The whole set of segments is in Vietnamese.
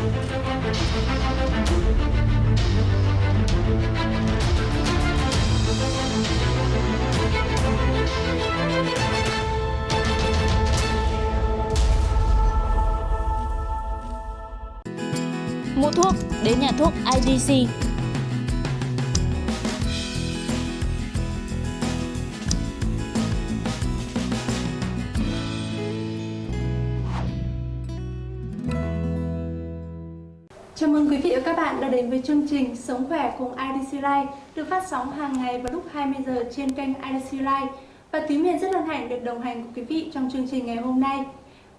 Mua thuốc đến nhà thuốc IDC. Chào mừng quý vị và các bạn đã đến với chương trình Sống khỏe cùng IDC Life được phát sóng hàng ngày vào lúc 20 giờ trên kênh IDC Life. Và Thúy Miền rất hân hạnh được đồng hành cùng quý vị trong chương trình ngày hôm nay.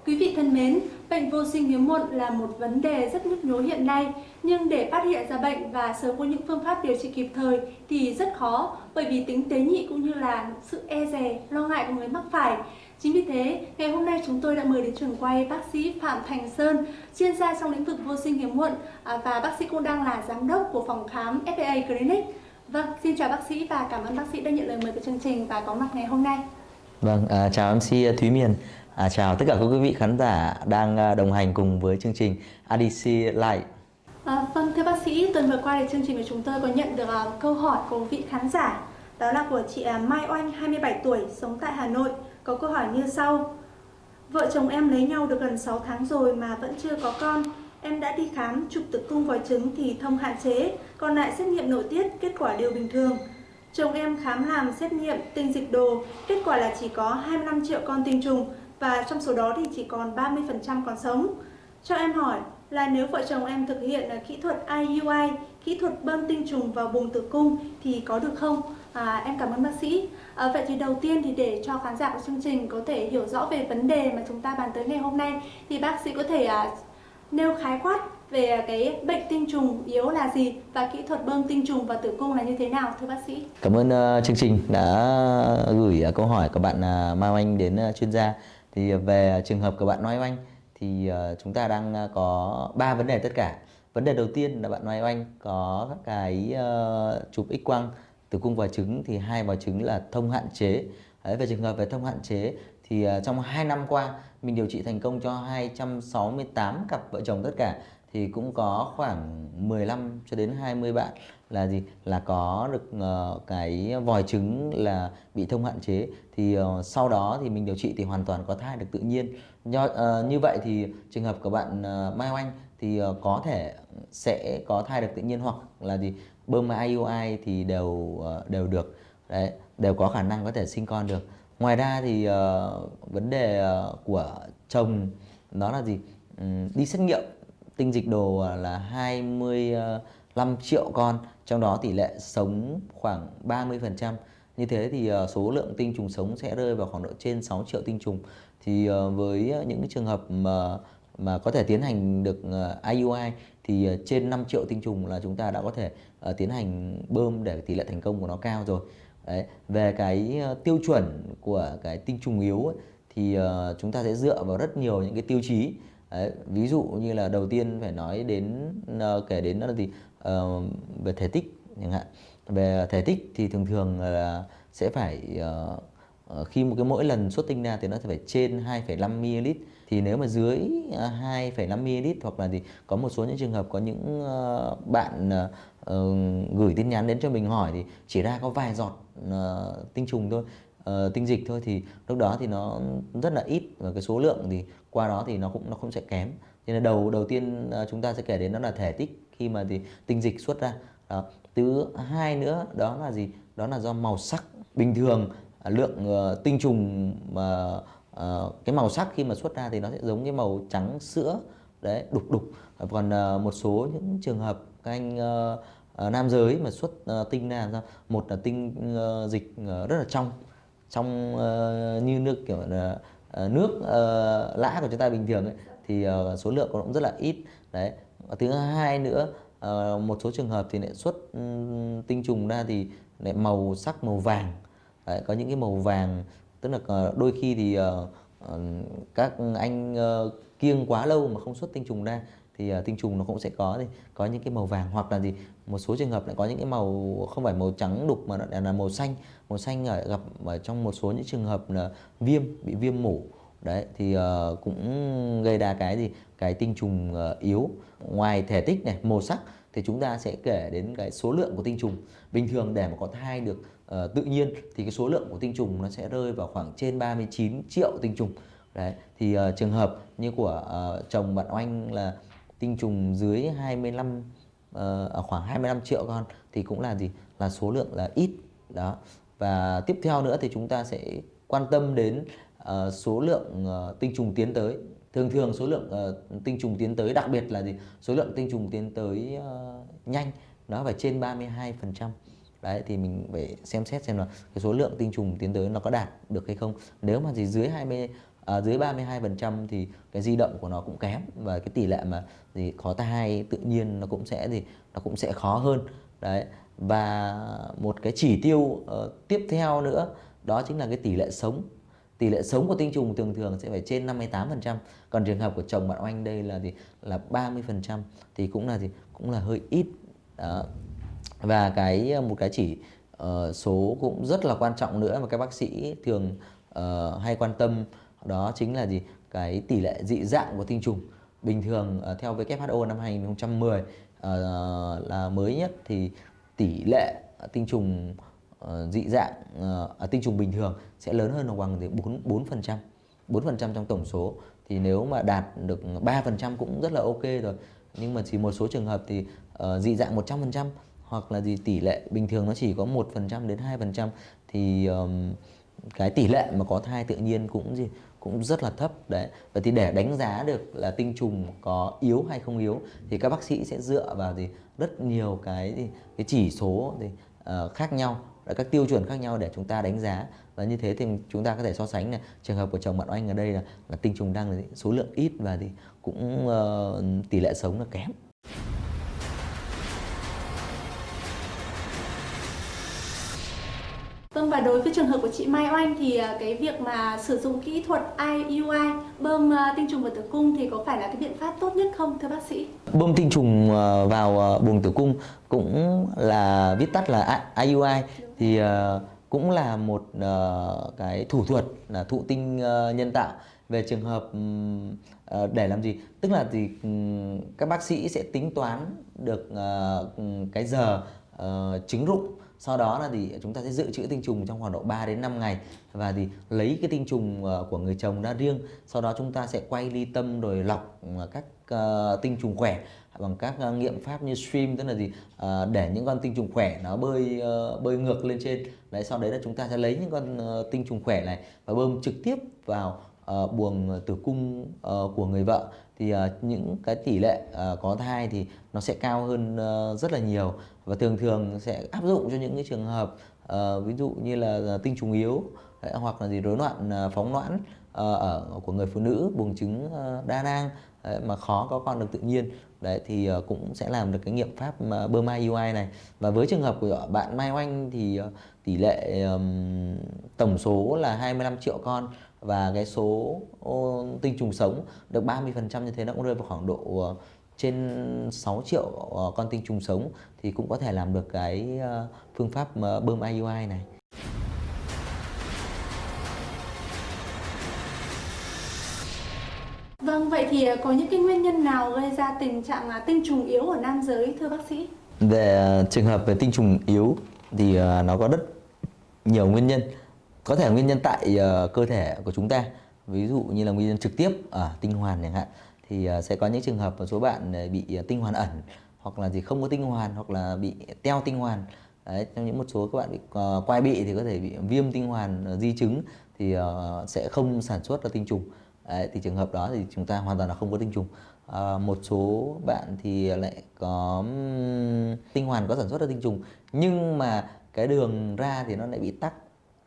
Quý vị thân mến, bệnh vô sinh hiếm muộn là một vấn đề rất nhức nhối hiện nay, nhưng để phát hiện ra bệnh và sớm có những phương pháp điều trị kịp thời thì rất khó bởi vì tính tế nhị cũng như là sự e dè, lo ngại của người mắc phải. Chính vì thế, ngày hôm nay chúng tôi đã mời đến trường quay bác sĩ Phạm Thành Sơn, chuyên gia trong lĩnh vực vô sinh hiếm muộn à, và bác sĩ cũng đang là giám đốc của phòng khám FPA Clinic. Vâng, xin chào bác sĩ và cảm ơn bác sĩ đã nhận lời mời của chương trình và có mặt ngày hôm nay. Vâng, à, chào MC Thúy Miền. À, chào tất cả các quý vị khán giả đang à, đồng hành cùng với chương trình ADC Live. À, vâng, thưa bác sĩ, tuần vừa qua thì chương trình của chúng tôi có nhận được uh, câu hỏi của vị khán giả đó là của chị à, Mai Oanh, 27 tuổi, sống tại Hà Nội. Có câu hỏi như sau. Vợ chồng em lấy nhau được gần 6 tháng rồi mà vẫn chưa có con. Em đã đi khám, chụp tử cung vòi trứng thì thông hạn chế Còn lại xét nghiệm nội tiết, kết quả đều bình thường. Chồng em khám làm xét nghiệm tinh dịch đồ Kết quả là chỉ có 25 triệu con tinh trùng Và trong số đó thì chỉ còn 30% còn sống. Cho em hỏi là nếu vợ chồng em thực hiện à, kỹ thuật IUI, kỹ thuật bơm tinh trùng vào buồng tử cung thì có được không? À, em cảm ơn bác sĩ. À, vậy thì đầu tiên thì để cho khán giả của chương trình có thể hiểu rõ về vấn đề mà chúng ta bàn tới ngày hôm nay thì bác sĩ có thể à, nêu khái quát về cái bệnh tinh trùng yếu là gì và kỹ thuật bơm tinh trùng vào tử cung là như thế nào thưa bác sĩ? Cảm ơn uh, chương trình đã gửi uh, câu hỏi của bạn uh, Mai Anh đến uh, chuyên gia. Thì về trường hợp của bạn Mai Anh thì uh, chúng ta đang ờ, có ba vấn đề tất cả. Vấn đề đầu tiên là bạn Mai Oanh có các cái uh, chụp x quang tử cung và trứng thì hai vòi trứng là thông hạn chế. Đấy, về trường hợp về thông hạn chế thì uh, trong 2 năm qua mình điều trị thành công cho 268 cặp vợ chồng tất cả thì cũng có khoảng 15 cho đến 20 bạn là gì? Là có được uh, cái vòi trứng là bị thông hạn chế. Thì uh, sau đó thì mình điều trị thì hoàn toàn có thai được tự nhiên. Do, uh, như vậy thì trường hợp của bạn uh, Mai Oanh thì uh, có thể sẽ có thai được tự nhiên hoặc là gì? Bơm IUI thì đều uh, đều được. Đấy đều có khả năng có thể sinh con được. Ngoài ra thì uh, vấn đề uh, của chồng đó là gì? Um, đi xét nghiệm tinh dịch đồ là 25 triệu con trong đó tỷ lệ sống khoảng 30% như thế thì ờ, số lượng tinh trùng sống sẽ rơi vào khoảng độ trên 6 triệu tinh trùng. Thì ờ, với những trường hợp mà mà có thể tiến hành được ờ, IUI thì trên 5 triệu tinh trùng là chúng ta đã có thể tiến hành bơm để tỷ lệ thành công của nó cao rồi. Đấy. về cái tiêu chuẩn của cái tinh trùng yếu ấy, thì chúng ta sẽ dựa vào rất nhiều những cái tiêu chí. Đấy, ví dụ như là đầu tiên phải nói đến kể đến đó là gì? Uh, về thể tích chẳng hạn. Về thể tích thì thường thường là sẽ phải uh, khi một cái mỗi lần xuất tinh ra thì nó sẽ phải trên 2,5 ml. Thì nếu mà dưới 2,5 ml hoặc là thì có một số những trường hợp có những uh, bạn uh, gửi tin nhắn đến cho mình hỏi thì chỉ ra có vài giọt uh, tinh trùng thôi uh, tinh dịch thôi thì lúc đó thì nó rất là ít và cái số lượng thì qua đó thì nó cũng nó cũng sẽ kém cho nên đầu đầu tiên ờ, chúng ta sẽ kể đến đó là thể tích khi mà thì tinh dịch xuất ra. Đó. thứ hai nữa đó là gì? Đó là do màu sắc. Bình thường à, lượng uh, tinh trùng mà uh, cái màu sắc khi mà xuất ra thì nó sẽ giống cái màu trắng sữa. Đấy đục đục. Còn uh, một số những trường hợp các anh uh, uh, nam giới mà xuất uh, tinh ra sao? Một là tinh uh, dịch uh, rất là trong. Trong uh, như nước kiểu là Ờ, nước uh, lã của chúng ta bình thường ấy, thì uh, số lượng cũng rất là ít. Đấy. Và thứ hai nữa uh, một số trường hợp thì lại xuất um, tinh trùng ra thì lại màu sắc màu vàng. Đấy, có những cái màu vàng tức là uh, đôi khi thì uh, uh, các anh uh, kiêng quá lâu mà không xuất tinh trùng ra thì uh, tinh trùng nó cũng sẽ có thì có những cái màu vàng hoặc là gì. Một số trường hợp lại có những cái màu không phải màu trắng đục mà là màu xanh. Màu xanh ở gặp ở trong một số những trường hợp là viêm bị viêm mủ. Đấy thì uh, cũng gây ra cái gì? Cái tinh trùng uh, yếu. Ngoài thể tích này màu sắc thì chúng ta sẽ kể đến cái số lượng của tinh trùng. Bình thường để mà có thai được uh, tự nhiên thì cái số lượng của tinh trùng nó sẽ rơi vào khoảng trên 39 triệu tinh trùng. Đấy thì uh, trường hợp như của uh, chồng bạn oanh là tinh trùng dưới 25 uh, ở khoảng 25 triệu con thì cũng là gì? Là số lượng là ít đó. Và tiếp theo nữa thì chúng ta sẽ quan tâm đến uh, số lượng uh, tinh trùng tiến tới. Thường thường số lượng uh, tinh trùng tiến tới đặc biệt là gì? Số lượng tinh trùng tiến tới uh, nhanh nó phải trên 32 phần trăm. Đấy thì mình phải xem xét xem là cái số lượng tinh trùng tiến tới nó có đạt được hay không. Nếu mà gì dưới 20 à, dưới 32 phần trăm thì cái di động của nó cũng kém và cái tỷ lệ mà gì khó thai tự nhiên nó cũng sẽ gì nó cũng sẽ khó hơn. Đấy và một cái chỉ tiêu uh, tiếp theo nữa đó chính là cái tỷ lệ sống. Tỷ lệ sống của tinh trùng thường thường sẽ phải trên 58% còn trường hợp của chồng bạn oanh đây là gì là 30% thì cũng là gì? Cũng là hơi ít. Đó. và cái ờ, một cái chỉ uh, số cũng rất là quan trọng nữa mà các bác sĩ thường uh, hay quan tâm đó chính là gì? Cái tỷ lệ dị dạng của tinh trùng. Bình thường ờ, theo WHO năm 2010 uh, ờ, là mới nhất thì tỷ lệ ờ, tinh trùng uh, dị dạng uh, tinh trùng bình thường sẽ lớn hơn hoặc bằng thì 4 4 phần trăm. 4 phần trăm trong tổng số. Thì nếu mà đạt được 3 phần trăm cũng rất là ok rồi. Nhưng mà chỉ một số trường hợp thì uh, dị dạng 100 phần trăm hoặc là gì tỷ lệ bình thường nó chỉ có 1 phần trăm đến 2 phần trăm thì um, cái tỷ lệ mà có thai tự nhiên cũng gì? Cũng rất là thấp đấy. Và thì để đánh giá được là tinh trùng có yếu hay không yếu thì các bác sĩ sẽ dựa vào gì? Rất nhiều cái cái chỉ số thì uh, ờ, khác nhau các tiêu chuẩn khác nhau để chúng ta đánh giá. Và như thế thì chúng ta có thể so sánh này. Trường hợp của chồng bạn oanh ở đây là, là tinh trùng đang số lượng ít và thì cũng uh, tỷ lệ sống là kém. Đối với trường hợp của chị Mai Oanh thì à, cái việc mà sử dụng kỹ thuật IUI bơm à, tinh trùng vào tử cung thì có phải là cái biện pháp tốt nhất không, thưa bác sĩ? Bơm tinh trùng à, vào buồng tử cung cũng là, viết tắt là IUI thì cũng là một cái thủ thuật, là thụ tinh nhân tạo về trường hợp để làm gì tức là thì các bác sĩ sẽ tính toán được cái giờ ờ, trứng rụng sau đó là thì chúng ta sẽ dự trữ tinh trùng trong khoảng độ 3 đến 5 ngày. Và thì lấy cái tinh trùng ờ, của người chồng ra riêng. Sau đó chúng ta sẽ quay ly tâm rồi lọc ờ, các uh, tinh trùng khỏe bằng các uh, nghiệm pháp như stream tức là gì? Uh, để những con tinh trùng khỏe nó bơi uh, bơi ngược lên trên. Đấy sau đấy là chúng ta sẽ lấy những con uh, tinh trùng khỏe này và bơm trực tiếp vào uh, buồng tử cung uh, của người vợ thì uh, những cái tỷ lệ uh, có thai thì nó sẽ cao hơn uh, rất là nhiều. Và thường thường sẽ áp dụng cho những cái trường hợp uh, ví dụ như là tinh trùng yếu đấy, hoặc là gì rối loạn uh, phóng loãn uh, ở của người phụ nữ buồng trứng uh, đa nang đấy, mà khó có con được tự nhiên đấy thì uh, cũng sẽ làm được cái nghiệm pháp uh, bơm IUI này. Và với trường hợp của bạn Mai Oanh thì uh, tỷ lệ um, tổng số là 25 triệu con và cái số tinh trùng sống được 30% như thế nó cũng rơi vào khoảng độ uh, trên 6 triệu uh, con tinh trùng sống thì cũng có thể làm được cái uh, phương pháp bơm IUI này. Vâng, vậy thì có những cái nguyên nhân nào gây ra tình trạng là tinh trùng yếu ở nam giới thưa bác sĩ? Về trường hợp về tinh trùng yếu thì nó có rất nhiều nguyên nhân có thể nguyên nhân tại uh, cơ thể của chúng ta. Ví dụ như là nguyên nhân trực tiếp ở tinh hoàn chẳng hạn. Thì uh, sẽ có những trường hợp một số bạn ờ, bị uh, tinh hoàn ẩn hoặc là gì không có tinh hoàn hoặc là bị teo tinh hoàn. Đấy, trong những một số các bạn bị uh, quai bị thì có thể bị viêm tinh hoàn uh, di chứng thì uh, sẽ không sản xuất ra tinh trùng. Đấy, thì trường hợp đó thì chúng ta hoàn toàn là không có tinh trùng. À, một số bạn thì lại có tinh hoàn có sản xuất ra tinh trùng. Nhưng mà cái đường ra thì nó lại bị tắc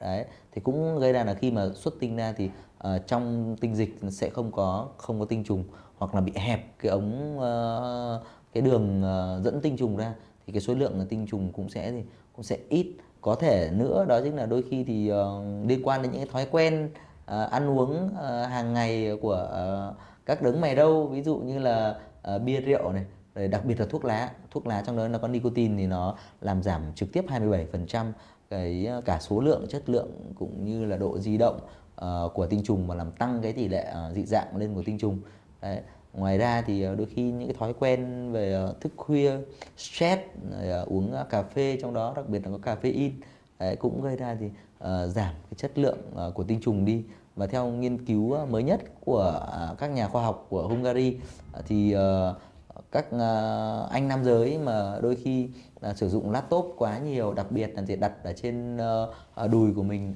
đấy thì cũng gây ra là khi mà xuất tinh ra thì uh, trong tinh dịch sẽ không có không có tinh trùng hoặc là bị hẹp cái ống uh, cái đường uh, dẫn tinh trùng ra thì cái số lượng tinh trùng cũng sẽ thì cũng sẽ ít. Có thể nữa đó chính là đôi khi thì uh, liên quan đến những cái thói quen uh, ăn uống uh, hàng ngày của uh, các đấng mày râu ví dụ như là uh, bia rượu này rồi đặc biệt là thuốc lá. Thuốc lá trong đó nó có nicotine thì nó làm giảm trực tiếp 27% cái ờ, cả số lượng chất lượng cũng như là độ di động uh, của tinh trùng và làm tăng cái tỷ lệ uh, dị dạng lên của tinh trùng Đấy. ngoài ra thì uh, đôi khi những cái thói quen về uh, thức khuya stress rồi, uh, uống uh, cà phê trong đó đặc biệt là có caffeine Đấy, cũng gây ra thì uh, giảm cái chất lượng uh, của tinh trùng đi và theo nghiên cứu uh, mới nhất của uh, các nhà khoa học của Hungary uh, thì uh, các ờ, anh nam giới mà đôi khi là sử dụng laptop quá nhiều, đặc biệt là để đặt ở trên ờ, đùi của mình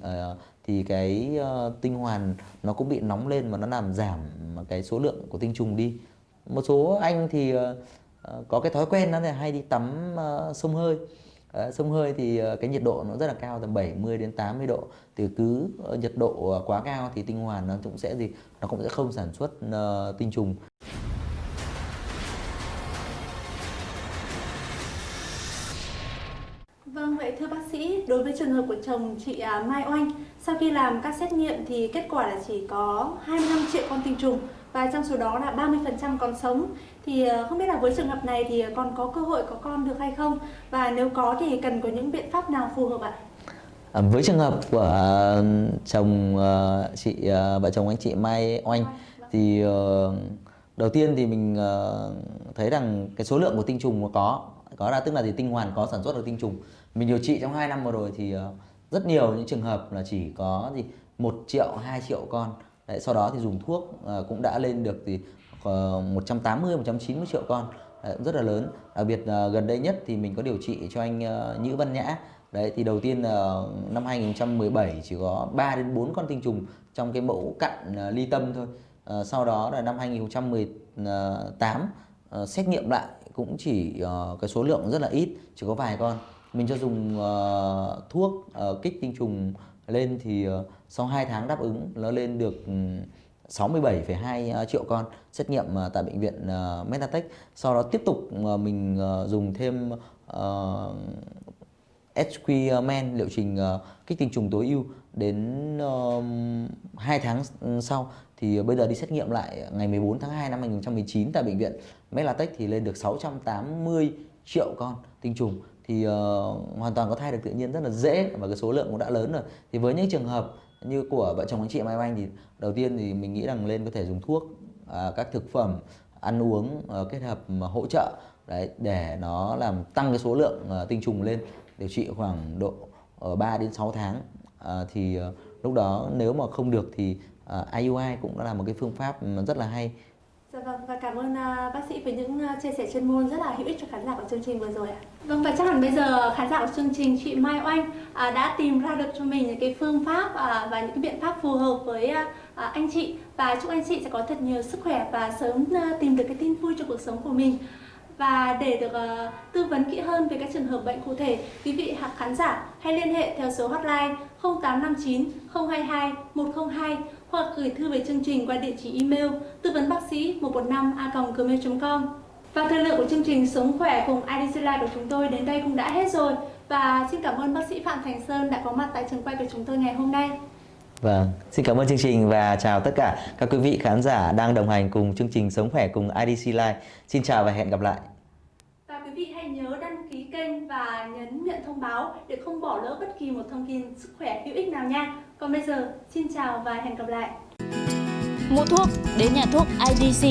thì cái tinh hoàn nó cũng bị nóng lên và nó làm giảm cái số lượng của tinh trùng đi. Một số anh thì có cái thói quen đó là hay đi tắm sông hơi. Sông hơi thì cái nhiệt độ nó rất là cao, tầm 70 đến 80 độ. Thì cứ nhiệt độ quá cao thì tinh hoàn nó cũng sẽ gì, nó cũng sẽ không sản xuất tinh trùng. Vậy thưa bác sĩ, đối với trường hợp của chồng chị à, Mai Oanh, sau khi làm các xét nghiệm thì kết quả là chỉ có 25 triệu con tinh trùng và trong số đó là 30% còn sống. Thì à, không biết là với trường hợp này thì còn có cơ hội có con được hay không? Và nếu có thì cần có những biện pháp nào phù hợp ạ? À, với trường hợp của à, chồng chị vợ chồng anh chị Mai Oanh thì ờ, đầu tiên thì mình ờ, thấy rằng cái số lượng của tinh trùng có có ra tức là gì tinh hoàn có sản xuất được tinh trùng mình điều trị trong 2 năm vừa rồi thì ờ, rất nhiều những trường hợp là chỉ có gì một triệu 2 triệu con Đấy, sau đó thì dùng thuốc ờ, cũng đã lên được thì ờ, 180 190 triệu con Đấy, rất là lớn đặc biệt gần đây nhất thì mình có điều trị cho anh Nhữ Văn Nhã Đấy thì đầu tiên là năm 2017 chỉ có 3 đến 4 con tinh trùng trong cái mẫu cặn ly tâm thôi. Sau đó là năm 2018 ờ, xét nghiệm lại cũng chỉ cái số lượng rất là ít, chỉ có vài con. Mình cho dùng uh, thuốc uh, kích tinh trùng lên thì uh, sau 2 tháng đáp ứng nó lên được ừ, 67,2 triệu con. Xét nghiệm tại bệnh viện Metatech. Sau đó tiếp tục mình dùng thêm ờ, HQ Men liệu trình kích tinh trùng tối ưu. Đến uh, 2 tháng ừ, sau thì bây giờ đi xét nghiệm lại ngày 14 tháng 2 năm 2019 tại bệnh viện Melatech thì lên được 680 triệu con tinh trùng thì uh, hoàn toàn có thai được tự nhiên rất là dễ và cái số lượng cũng đã lớn rồi. Thì với những trường hợp như của vợ chồng anh chị Mai Anh thì đầu tiên thì mình nghĩ rằng lên có thể dùng thuốc à, các thực phẩm ăn uống ờ, kết hợp mà hỗ trợ đấy để nó làm tăng cái số lượng ờ, tinh trùng lên điều trị khoảng độ ờ, ở 3 đến 6 tháng. À, thì ờ, lúc đó nếu mà không được thì ờ, IUI cũng là một cái phương pháp rất là hay. Dạ vâng, và cảm ơn à, bác sĩ với những à, chia sẻ chuyên môn rất là hữu ích cho khán giả của chương trình vừa rồi ạ. Vâng, và chắc hẳn bây giờ khán giả của chương trình chị Mai Oanh à, đã tìm ra được cho mình những cái phương pháp và những cái biện pháp phù hợp với anh chị và chúc anh chị sẽ có thật nhiều sức khỏe và sớm tìm được cái tin vui cho cuộc sống của mình. Và để được tư vấn kỹ hơn về các trường hợp bệnh cụ thể, quý vị hoặc khán giả hãy liên hệ theo số hotline 0859 022 102 hoặc gửi thư về chương trình qua địa chỉ email tư vấn bác sĩ 115 a gmail.com. Và thời lượng của chương trình Sống khỏe cùng IDC Life của chúng tôi đến đây cũng đã hết rồi. Và xin cảm ơn bác sĩ Phạm Thành Sơn đã có mặt tại trường quay của chúng tôi ngày hôm nay. Vâng, xin cảm ơn chương trình và chào tất cả các quý vị khán giả đang đồng hành cùng chương trình Sống khỏe cùng IDC Live. Xin chào và hẹn gặp lại. Và quý vị hãy nhớ đăng ký kênh và nhấn nhận thông báo để không bỏ lỡ bất kỳ một thông tin sức khỏe hữu ích nào nha. Còn bây giờ, xin chào và hẹn gặp lại. Mua thuốc đến nhà thuốc IDC